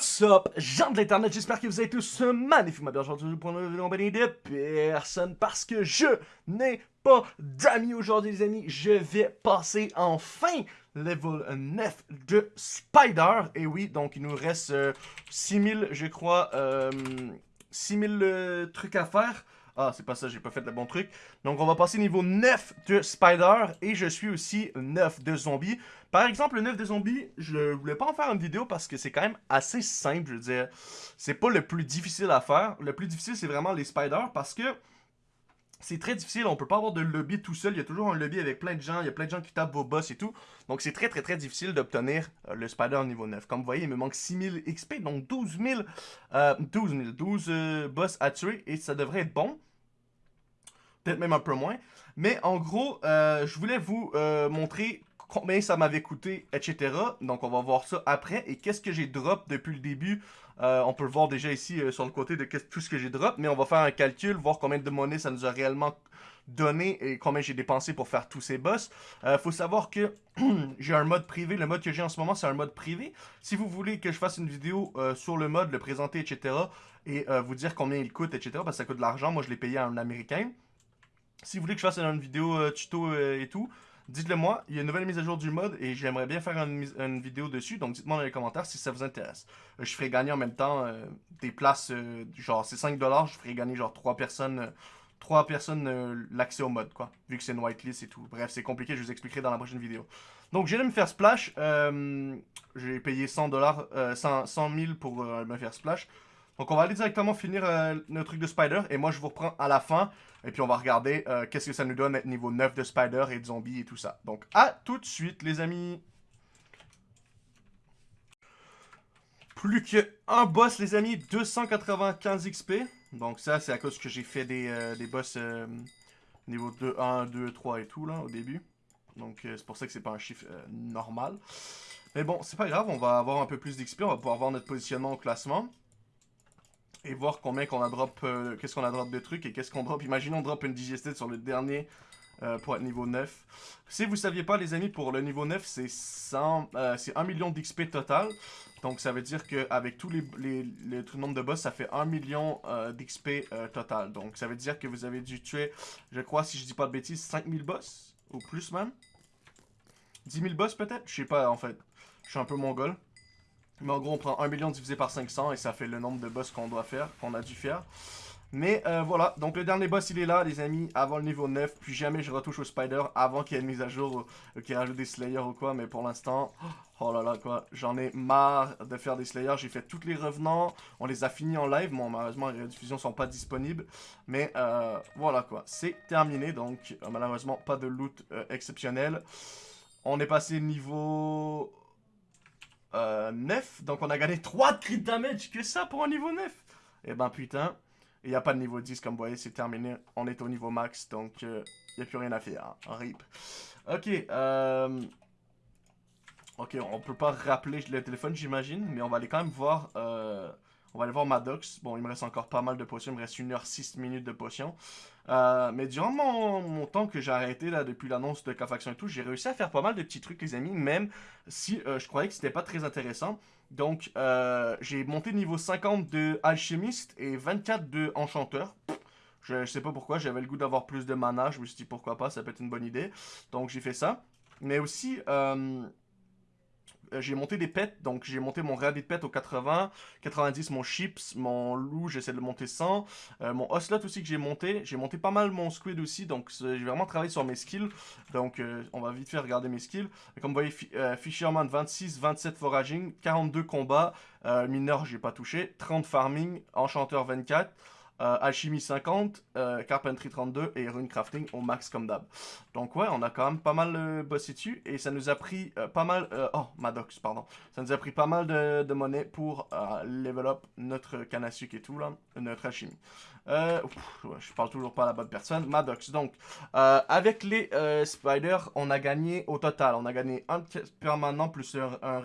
What's up, gens de l'internet, j'espère que vous êtes tous magnifiquement bien. Aujourd'hui pour une vidéo compagnie de personne parce que je n'ai pas d'amis aujourd'hui les amis, je vais passer enfin level 9 de Spider, et oui, donc il nous reste 6000 euh, je crois, euh, 6000 euh, trucs à faire, ah, c'est pas ça, j'ai pas fait le bon truc. Donc, on va passer niveau 9 de Spider et je suis aussi 9 de Zombie. Par exemple, le 9 de Zombie, je voulais pas en faire une vidéo parce que c'est quand même assez simple, je veux dire. C'est pas le plus difficile à faire. Le plus difficile, c'est vraiment les Spider parce que c'est très difficile, on peut pas avoir de lobby tout seul, il y a toujours un lobby avec plein de gens, il y a plein de gens qui tapent vos boss et tout. Donc c'est très très très difficile d'obtenir euh, le spider niveau 9. Comme vous voyez, il me manque 6000 XP, donc 12 000, euh, 12 000, 12 boss à tuer et ça devrait être bon peut-être même un peu moins. Mais en gros, euh, je voulais vous euh, montrer combien ça m'avait coûté, etc. Donc on va voir ça après. Et qu'est-ce que j'ai drop depuis le début. Euh, on peut le voir déjà ici sur le côté de tout ce que j'ai drop. Mais on va faire un calcul, voir combien de monnaie ça nous a réellement donné et combien j'ai dépensé pour faire tous ces boss. Il faut savoir que j'ai un mode privé. Le mode que j'ai en ce moment, c'est un mode privé. Si vous voulez que je fasse une vidéo sur le mode, le présenter, etc. Et vous dire combien il coûte, etc. Parce que ça coûte de l'argent. Moi, je l'ai payé à un Américain. Si vous voulez que je fasse une vidéo euh, tuto euh, et tout, dites-le moi. Il y a une nouvelle mise à jour du mode et j'aimerais bien faire une, vidéo dessus. Donc dites-moi dans les commentaires si ça vous intéresse. Euh, je ferai gagner en même temps des places, genre c'est 5$, je ferai gagner genre 3 personnes, 3 personnes l'accès au mode quoi. Vu que c'est une whitelist et tout. Bref, c'est compliqué, je vous expliquerai dans la prochaine vidéo. Donc j'ai me faire splash. j'ai payé 100$, 100, 100 000 pour me faire splash. Donc on va aller directement finir euh, notre truc de Spider. Et moi je vous reprends à la fin. Et puis on va regarder euh, qu'est-ce que ça nous donne niveau 9 de Spider et de zombie et tout ça. Donc à tout de suite les amis. Plus qu'un boss les amis, 295 XP. Donc ça c'est à cause que j'ai fait des, euh, des boss niveau 2, 1, 2, 3 et tout là au début. Donc c'est pour ça que c'est pas un chiffre normal. Mais bon, c'est pas grave, on va avoir un peu plus d'XP, on va pouvoir voir notre positionnement au classement et voir combien qu'on a drop, euh, qu'est-ce qu'on a drop de trucs et qu'est-ce qu'on drop. Imaginons on drop une digested sur le dernier euh, pour être niveau 9. Si vous saviez pas les amis, pour le niveau 9 c'est 100, euh, c'est 1 million d'XP total. Donc ça veut dire qu'avec tous les, les, les, de boss, ça fait 1 million d'XP total. Donc ça veut dire que vous avez dû tuer, je crois si je dis pas de bêtises, 5000 boss ou plus même. 10 000 boss peut-être? Je sais pas en fait. Je suis un peu mongol. Mais en gros, on prend 1 million divisé par 500 et ça fait le nombre de boss qu'on doit faire, qu'on a dû faire. Mais euh, voilà, donc le dernier boss il est là les amis, avant le niveau 9, puis jamais je retouche au spider avant qu'il y ait une mise à jour, euh, qu'il rajoute des slayers ou quoi, mais pour l'instant, oh là là quoi, j'en ai marre de faire des slayers, j'ai fait tous les revenants, on les a finis en live, bon malheureusement les rediffusions sont pas disponibles, mais euh, voilà quoi, c'est terminé, donc malheureusement pas de loot exceptionnel. On est passé niveau euh, 9. Donc on a gagné 3 de crit damage. Que ça pour un niveau 9 Et eh ben putain. Il n'y a pas de niveau 10 comme vous voyez, c'est terminé. On est au niveau max, donc il euh, n'y a plus rien à faire. Hein. RIP. Ok, euh... Ok, on peut pas rappeler le téléphone, j'imagine. Mais on va aller quand même voir... On va aller voir Maddox. Bon, il me reste encore pas mal de potions. Il me reste 1 heure 6 minutes de potions. Euh, mais durant mon, temps que j'ai arrêté là depuis l'annonce de K-Faction et tout, j'ai réussi à faire pas mal de petits trucs les amis, même si euh, je croyais que c'était pas très intéressant. Donc euh, j'ai monté niveau 50 de alchimiste et 24 de enchanteur. Je, je sais pas pourquoi, j'avais le goût d'avoir plus de mana, je me suis dit pourquoi pas, ça peut être une bonne idée. Donc j'ai fait ça. Mais aussi, j'ai monté des pets, donc j'ai monté mon rabbit pet au 80, 90 mon chips, mon loup j'essaie de monter 100, euh, mon ocelot aussi que j'ai monté, j'ai monté pas mal mon squid aussi, donc j'ai vraiment travaillé sur mes skills, donc euh, on va vite faire regarder mes skills. Comme vous voyez, Fisherman 26, 27 foraging, 42 combats, mineur j'ai pas touché, 30 farming, enchanteur 24, euh, alchimie 50, euh, Carpentry 32 et Rune Crafting au max comme d'hab. Donc ouais, on a quand même pas mal euh, bossé dessus et ça nous a pris pas mal... oh, Maddox, pardon. Ça nous a pris pas mal de, monnaie pour level up notre canne à sucre et tout là, notre alchimie. je parle toujours pas à la bonne personne. Maddox, donc, avec les spiders, on a gagné au total, on a gagné un permanent plus un, un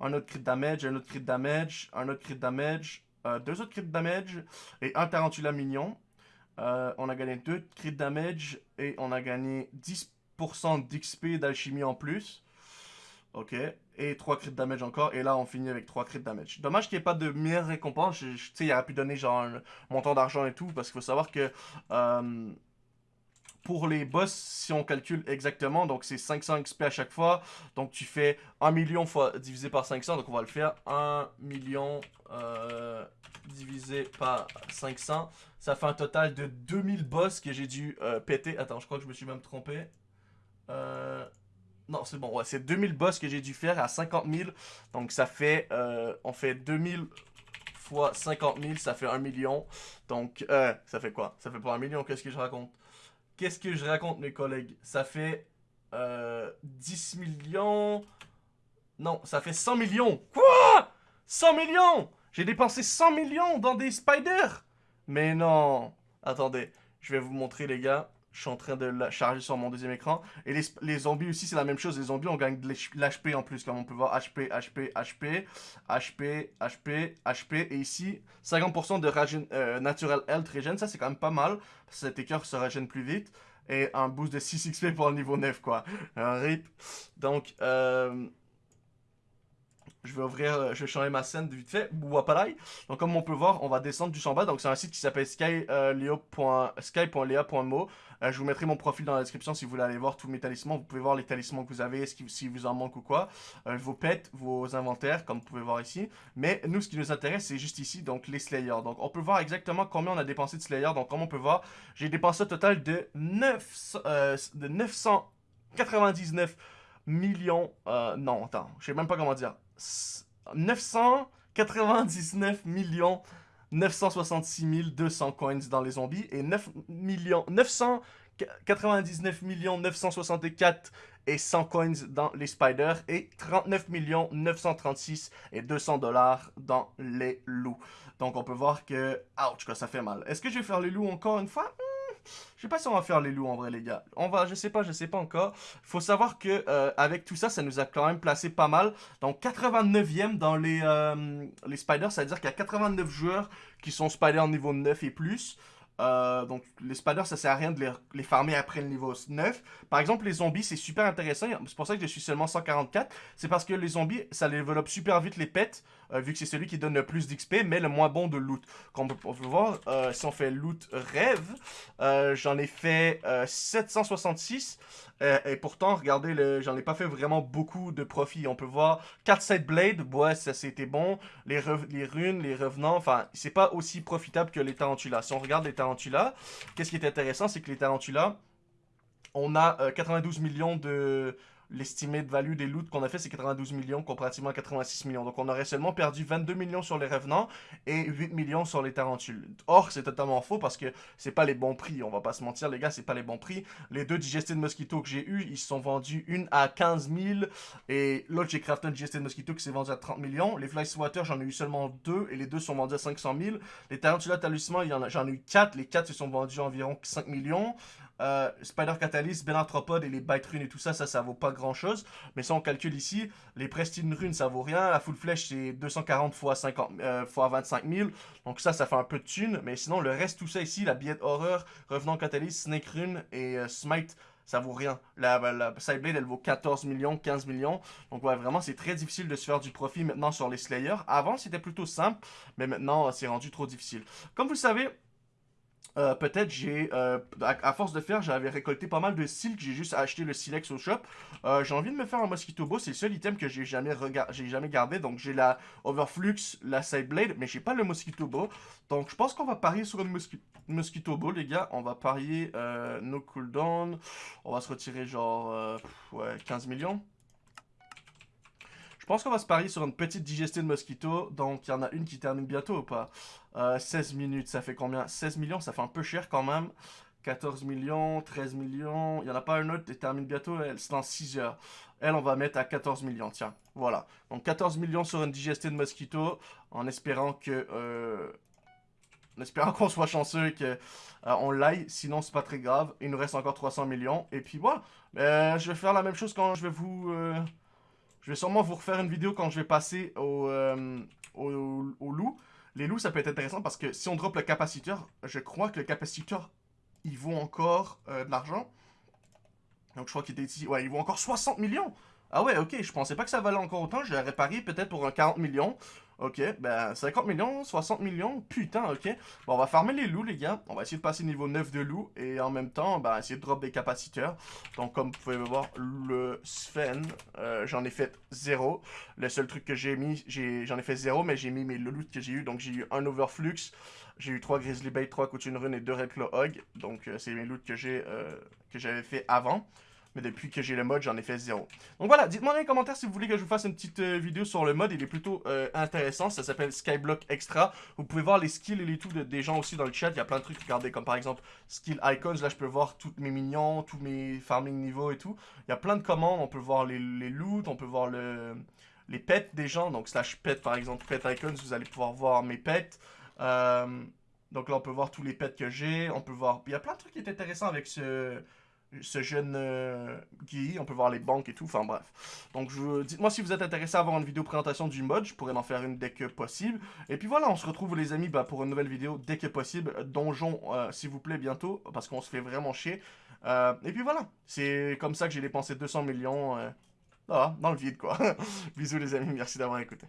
un autre crit damage, un autre crit damage, un autre crit damage, euh, deux autres crit damage et un tarantula mignon. Euh, on a gagné deux crit damage et on a gagné 10% d'XP d'alchimie en plus. Ok. et 3 crit damage encore. Et là, on finit avec 3 crit damage. Dommage qu'il n'y ait pas de meilleure récompense. Tu sais, il aurait pu donner genre un montant d'argent et tout. Parce qu'il faut savoir que euh, pour les boss, si on calcule exactement, donc c'est 500 XP à chaque fois. Donc tu fais 1 million fois divisé par 500. Donc on va le faire. 1 million euh, divisé par 500. Ça fait un total de 2000 boss que j'ai dû euh, péter. Attends, je crois que je me suis même trompé. Euh... Non, c'est bon, ouais, c'est 2000 boss que j'ai dû faire à 50 000. Donc ça fait, on fait 2000 fois 50 000, ça fait 1 million. Donc, ça fait quoi? Ça fait pas 1 million, qu'est-ce que je raconte? Qu'est-ce que je raconte, mes collègues? Ça fait euh, 10 millions... Non, ça fait 100 millions. Quoi? 100 millions? J'ai dépensé 100 millions dans des spiders? Mais non. Attendez, je vais vous montrer, les gars. Je suis en train de la charger sur mon deuxième écran. Et les, zombies aussi, c'est la même chose. Les zombies, on gagne de l'HP en plus. Comme on peut voir, HP, HP, HP, HP, HP, HP. Et ici, 50% de euh, Natural Health Regen. Ça, c'est quand même pas mal. cet écœur se régène plus vite. Et un boost de 6 XP pour le niveau 9, quoi. Un rip. Donc, euh, je vais ouvrir, euh, je vais changer ma scène de vite fait. Donc comme on peut voir, on va descendre du bas. Donc c'est un site qui s'appelle skylea.mo. Euh, euh, je vous mettrai mon profil dans la description si vous voulez aller voir tous mes talismans. Vous pouvez voir les talismans que vous avez, si vous en manque ou quoi. vos pets, vos inventaires, comme vous pouvez voir ici. Mais nous, ce qui nous intéresse, c'est juste ici, donc les Slayers. Donc on peut voir exactement combien on a dépensé de Slayers. Donc comme on peut voir, j'ai dépensé un total de, 9, de 999 millions... non, attends, je sais même pas comment dire. 999 millions 966 200 coins dans les zombies et 9 millions 999 millions 964 et 100 coins dans les spiders et 39 millions 936 et 200 dollars dans les loups. Donc on peut voir que, ouch, ça fait mal. Est-ce que je vais faire les loups encore une fois? Je sais pas si on va faire les loups en vrai, les gars. On va, je sais pas, je sais pas encore. Faut savoir que euh, avec tout ça, ça nous a quand même placé pas mal. Donc 89e dans les, euh, les spiders, c'est-à-dire qu'il y a 89 joueurs qui sont spiders niveau 9 et plus. Euh, donc, les spiders, ça sert à rien de les, les, farmer après le niveau 9. Par exemple, les zombies, c'est super intéressant. C'est pour ça que je suis seulement 144. C'est parce que les zombies, ça développe super vite les pets, euh, vu que c'est celui qui donne le plus d'XP, mais le moins bon de loot. Comme on peut, voir, euh, si on fait loot rêve, j'en ai fait 766. et pourtant, regardez, j'en ai pas fait vraiment beaucoup de profit. On peut voir 4 set blade, ouais, ça c'était bon. Les, les runes, les revenants, enfin, c'est pas aussi profitable que les tarantulas. Si on regarde les tarantulas, qu'est-ce qui est intéressant, c'est que les tarantulas, on a 92 millions de, l'estimé de value des loots qu'on a fait, c'est 92 millions comparativement à 86 millions. Donc on aurait seulement perdu 22 millions sur les revenants et 8 millions sur les tarentules. Or, c'est totalement faux parce que c'est pas les bons prix. On va pas se mentir, les gars, c'est pas les bons prix. Les deux Digested Mosquito que j'ai eu, ils se sont vendus une à 15 000 et l'autre, j'ai crafté un Digested Mosquito qui s'est vendu à 30 millions. Les Fly Swatter, j'en ai eu seulement deux et les deux sont vendus à 500 000. Les Tarantula Talisman, j'en ai eu 4. Les 4 se sont vendus à environ 5 millions. Euh, Spider Catalyst, Arthropode et les Bite Runes et tout ça, ça, ça vaut pas grand chose. Mais si on calcule ici, les Prestine Runes, ça vaut rien. La Full Flèche, c'est 240 fois, 50, euh, fois 25 000. Donc ça, ça fait un peu de thunes. Mais sinon, le reste, tout ça ici, la Billette Horreur, Revenant Catalyst, Snake Rune et euh, Smite, ça vaut rien. La, la elle vaut 14 millions, 15 millions. Donc ouais, vraiment, c'est très difficile de se faire du profit maintenant sur les Slayers. Avant, c'était plutôt simple, mais maintenant, c'est rendu trop difficile. Comme vous le savez, euh, peut-être j'ai, euh, à, force de faire, j'avais récolté pas mal de silk, j'ai juste acheté le silex au shop. Euh, j'ai envie de me faire un mosquito bow, c'est le seul item que j'ai jamais, j'ai jamais gardé. Donc j'ai la overflux, la side blade, mais j'ai pas le mosquito bow. Donc je pense qu'on va parier sur une mosquito bow, les gars. On va parier no cooldown. On va se retirer genre ouais, 15 millions. Je pense qu'on va se parier sur une petite digestion de mosquito. Donc, il y en a une qui termine bientôt ou pas? 16 euh, minutes, ça fait combien? 16 millions, ça fait un peu cher quand même. 14 millions, 13 millions. Il n'y en a pas une autre qui termine bientôt, c'est dans 6 heures. Elle, on va mettre à 14 millions, tiens. Voilà. Donc 14 millions sur une digestion de mosquito, en espérant que... Euh, en espérant qu'on soit chanceux et qu'on euh, l'aille, sinon c'est pas très grave. Il nous reste encore 300 millions. Et puis voilà, je vais faire la même chose quand je vais vous... Je vais sûrement vous refaire une vidéo quand je vais passer au, euh, au, loup. Les loups, ça peut être intéressant parce que si on drop le capaciteur, je crois que le capaciteur, il vaut encore euh, de l'argent. Donc je crois qu'il était ici. Ouais, il vaut encore 60 millions. Ah ouais, ok, je pensais pas que ça valait encore autant. Je l'aurais parié peut-être pour un 40 millions. Ok, ben 50 millions, 60 millions, putain, ok. Bon, on va farmer les loups, les gars. On va essayer de passer niveau 9 de loups. Et en même temps, ben, essayer de drop des capaciteurs. Donc, comme vous pouvez voir, le Sven, euh, j'en ai fait 0. Le seul truc que j'ai mis, j'en ai, fait 0, mais j'ai mis mes loots que j'ai eu. Donc, j'ai eu un Overflux, j'ai eu 3 Grizzly Bait, 3 Couture Rune et 2 Red Claw Hog. Donc, euh, c'est mes loots euh, que j'avais fait avant. Mais depuis que j'ai le mode, j'en ai fait zéro. Donc voilà, dites-moi dans les commentaires si vous voulez que je vous fasse une petite euh, vidéo sur le mode. Il est plutôt euh, intéressant. Ça s'appelle Skyblock Extra. Vous pouvez voir les skills et les tout des gens aussi dans le chat. Il y a plein de trucs. Regardez, comme par exemple Skill Icons. Là, je peux voir tous mes minions, tous mes farming niveaux et tout. Il y a plein de commandes. On peut voir les, les loots, on peut voir le, les pets des gens. Donc slash pet par exemple, pet icons, vous allez pouvoir voir mes pets. Euh, donc là, on peut voir tous les pets que j'ai. On peut voir... Il y a plein de trucs qui est intéressant avec ce ce jeune euh, Guy, on peut voir les banques et tout, enfin bref. Donc dites-moi si vous êtes intéressé à avoir une vidéo présentation du mode, je pourrais en faire une dès que possible. Et puis voilà, on se retrouve les amis bah, pour une nouvelle vidéo dès que possible. Donjon, euh, s'il vous plaît, bientôt, parce qu'on se fait vraiment chier. Euh, et puis voilà, c'est comme ça que j'ai dépensé 200 millions dans le vide quoi. Bisous les amis, merci d'avoir écouté.